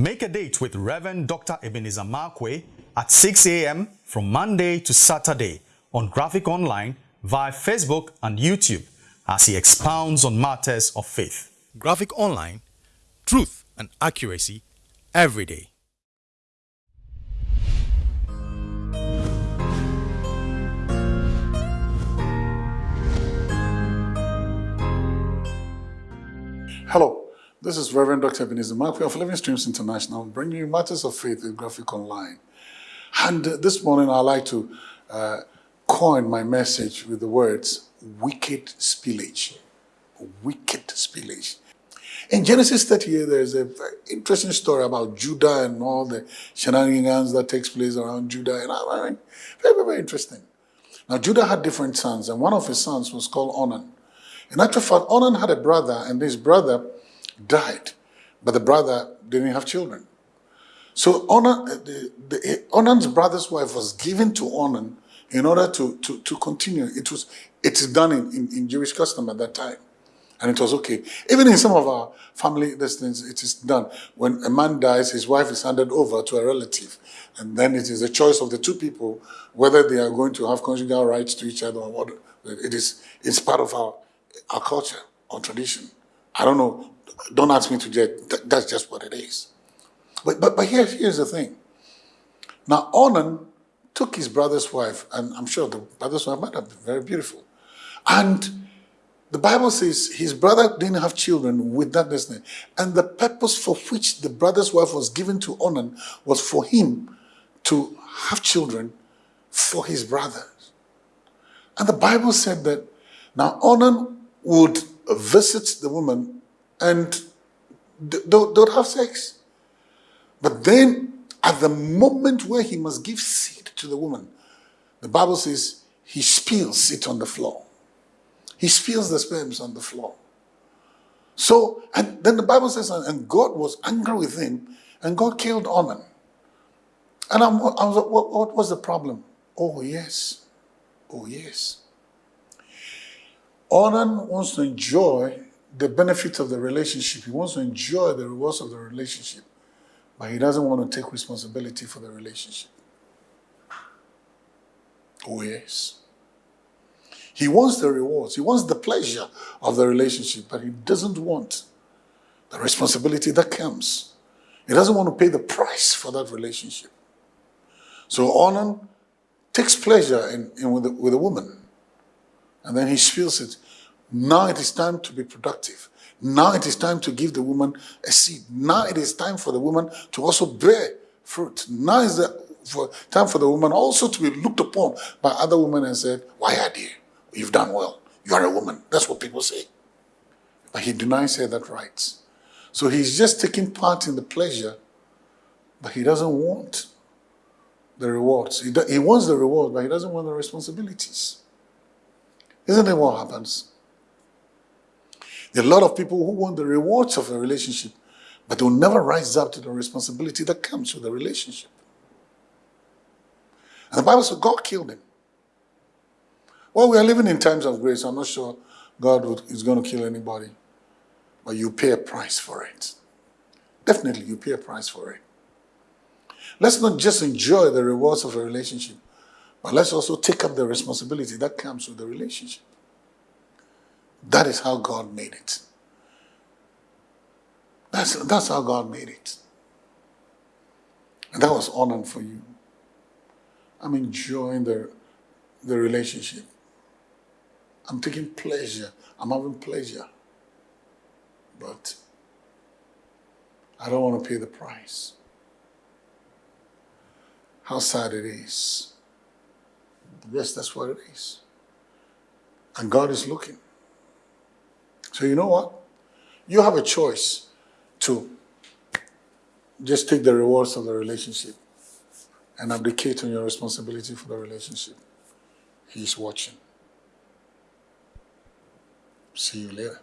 Make a date with Reverend Dr. Ebenezer Markwei at 6 a.m. from Monday to Saturday on Graphic Online via Facebook and YouTube as he expounds on matters of faith. Graphic Online, truth and accuracy every day. Hello, this is Reverend Dr. Ebenezer Markwei of Living Streams International, bringing you matters of faith in Graphic Online. And this morning, I'd like to uh, coin my message with the words wicked spillage. Wicked spillage. In Genesis 38, there's a very interesting story about Judah and all the shenanigans that takes place around Judah. And I mean, very, very, very interesting. Now, Judah had different sons, and one of his sons was called Onan. In actual fact, Onan had a brother, and this brother died, but the brother didn't have children. So Onan, uh, the, the, uh, Onan's brother's wife was given to Onan in order to, to, to continue. It was it is done in, in, in Jewish custom at that time. And it was okay. Even in some of our family destinies, it is done. When a man dies, his wife is handed over to a relative. And then it is a choice of the two people whether they are going to have conjugal rights to each other or what. It is, it's part of our, our culture or tradition. I don't know. Don't ask me to judge. That's just what it is. But, but, but here, here's the thing. Now, Onan took his brother's wife, and I'm sure the brother's wife might have been very beautiful. And the Bible says his brother didn't have children with that destiny. And the purpose for which the brother's wife was given to Onan was for him to have children for his brothers. And the Bible said that now Onan would visit the woman and don't have sex. But then at the moment where he must give seed to the woman, the Bible says he spills it on the floor. He spills the sperms on the floor. So, and then the Bible says, and God was angry with him, and God killed Onan. And I'm, I was like, what, what was the problem? Oh, yes. Oh, yes. Onan wants to enjoy the benefit of the relationship. He wants to enjoy the rewards of the relationship, but he doesn't want to take responsibility for the relationship. Oh, yes. He wants the rewards, he wants the pleasure of the relationship, but he doesn't want the responsibility that comes. He doesn't want to pay the price for that relationship. So Onan takes pleasure in, in with, the, with a woman, and then he feels it. Now it is time to be productive. Now it is time to give the woman a seed. Now it is time for the woman to also bear fruit. Now is the for, time for the woman also to be looked upon by other women and said, why are dear? You've done well. You are a woman. That's what people say. But he denies her that right. So he's just taking part in the pleasure, but he doesn't want the rewards. He, he wants the reward, but he doesn't want the responsibilities. Isn't that what happens? There are a lot of people who want the rewards of a relationship, but they'll never rise up to the responsibility that comes with the relationship. And the Bible says God killed him. Well, we are living in times of grace. I'm not sure God is going to kill anybody. But you pay a price for it. Definitely, you pay a price for it. Let's not just enjoy the rewards of a relationship, but let's also take up the responsibility that comes with the relationship. That is how God made it. That's, that's how God made it. And that was Onan for you. I'm enjoying the, the relationship. I'm taking pleasure. I'm having pleasure. But I don't want to pay the price. How sad it is. Yes, that's what it is. And God is looking. So you know what? You have a choice to just take the rewards of the relationship and abdicate on your responsibility for the relationship. He's watching. See you later.